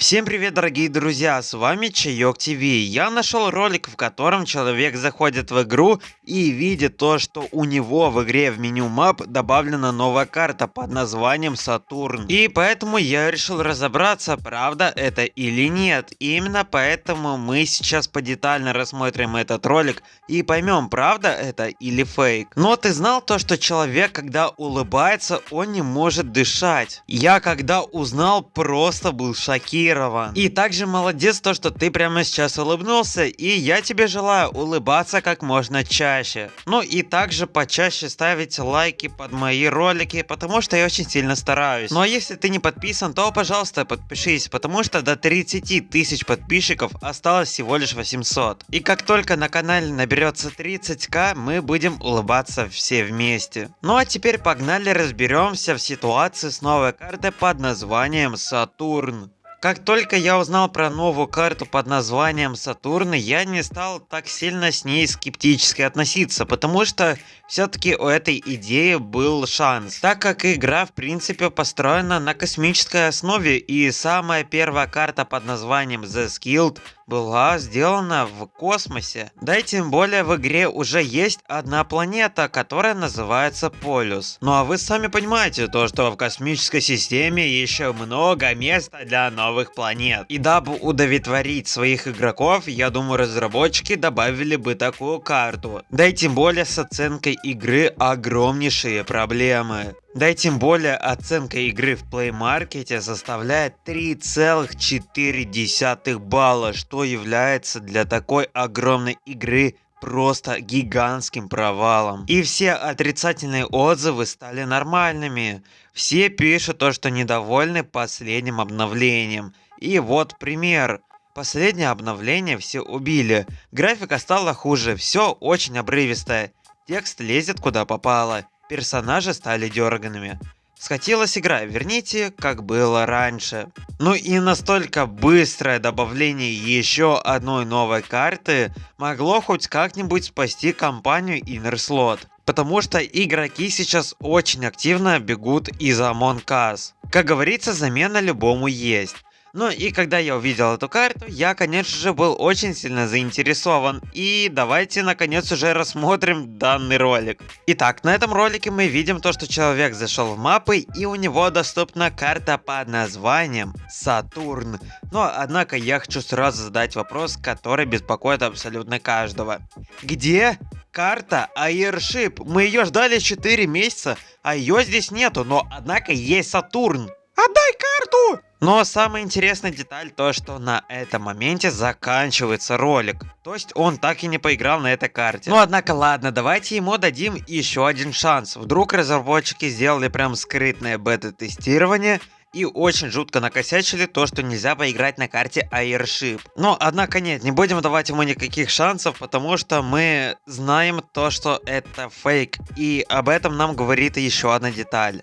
Всем привет, дорогие друзья, с вами Чайок ТВ. Я нашел ролик, в котором человек заходит в игру и видит то, что у него в игре в меню мап добавлена новая карта под названием Сатурн. И поэтому я решил разобраться, правда это или нет. И именно поэтому мы сейчас подетально рассмотрим этот ролик и поймем, правда это или фейк. Но ты знал то, что человек, когда улыбается, он не может дышать. Я когда узнал, просто был шокирован шокирован. И также молодец то, что ты прямо сейчас улыбнулся, и я тебе желаю улыбаться как можно чаще. Ну и также почаще ставить лайки под мои ролики, потому что я очень сильно стараюсь. Ну а если ты не подписан, то пожалуйста подпишись, потому что до 30 тысяч подписчиков осталось всего лишь 800. И как только на канале наберется 30к, мы будем улыбаться все вместе. Ну а теперь погнали разберемся в ситуации с новой картой под названием Сатурн. Как только я узнал про новую карту под названием Сатурн, я не стал так сильно с ней скептически относиться, потому что все-таки у этой идеи был шанс, так как игра в принципе построена на космической основе и самая первая карта под названием The Skilled была сделана в космосе. Да и тем более в игре уже есть одна планета, которая называется Полюс. Ну а вы сами понимаете то, что в космической системе еще много места для новых планет. И дабы удовлетворить своих игроков, я думаю разработчики добавили бы такую карту. Да и тем более с оценкой игры огромнейшие проблемы. Да и тем более оценка игры в Play Market составляет 3,4 балла, что является для такой огромной игры просто гигантским провалом. И все отрицательные отзывы стали нормальными. Все пишут то, что недовольны последним обновлением. И вот пример. Последнее обновление все убили. Графика стала хуже, все очень обрывистое. Текст лезет куда попало персонажи стали дерганными. Схотелась игра, верните, как было раньше. Ну и настолько быстрое добавление еще одной новой карты могло хоть как-нибудь спасти компанию Inner Slot. Потому что игроки сейчас очень активно бегут из Among Us. Как говорится, замена любому есть. Ну и когда я увидел эту карту, я конечно же был очень сильно заинтересован. И давайте наконец уже рассмотрим данный ролик. Итак, на этом ролике мы видим то, что человек зашел в мапы и у него доступна карта под названием Сатурн. Но однако я хочу сразу задать вопрос, который беспокоит абсолютно каждого. Где карта Airship? Мы ее ждали 4 месяца, а ее здесь нету, но однако есть Сатурн. Отдай карту! Но самая интересная деталь то, что на этом моменте заканчивается ролик. То есть он так и не поиграл на этой карте. Ну однако ладно, давайте ему дадим еще один шанс. Вдруг разработчики сделали прям скрытное бета-тестирование и очень жутко накосячили то, что нельзя поиграть на карте Airship. Но, однако нет, не будем давать ему никаких шансов, потому что мы знаем то, что это фейк. И об этом нам говорит еще одна деталь.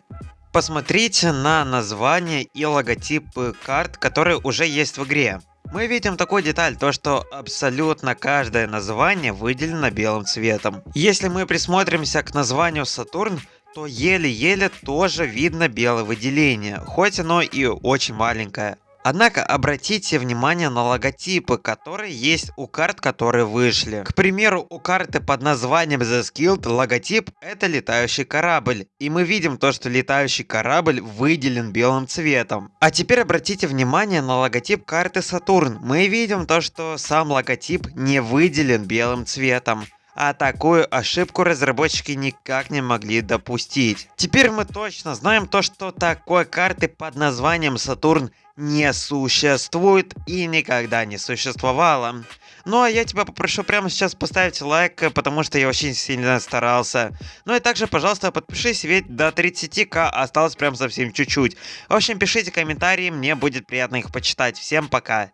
Посмотрите на название и логотипы карт, которые уже есть в игре. Мы видим такую деталь, то что абсолютно каждое название выделено белым цветом. Если мы присмотримся к названию Сатурн, то еле-еле тоже видно белое выделение, хоть оно и очень маленькое. Однако обратите внимание на логотипы, которые есть у карт, которые вышли. К примеру, у карты под названием The Skilled логотип это летающий корабль. И мы видим то, что летающий корабль выделен белым цветом. А теперь обратите внимание на логотип карты Сатурн. Мы видим то, что сам логотип не выделен белым цветом а такую ошибку разработчики никак не могли допустить. Теперь мы точно знаем то, что такой карты под названием Сатурн не существует и никогда не существовало. Ну а я тебя попрошу прямо сейчас поставить лайк, потому что я очень сильно старался. Ну и также, пожалуйста, подпишись, ведь до 30к осталось прям совсем чуть-чуть. В общем, пишите комментарии, мне будет приятно их почитать. Всем пока!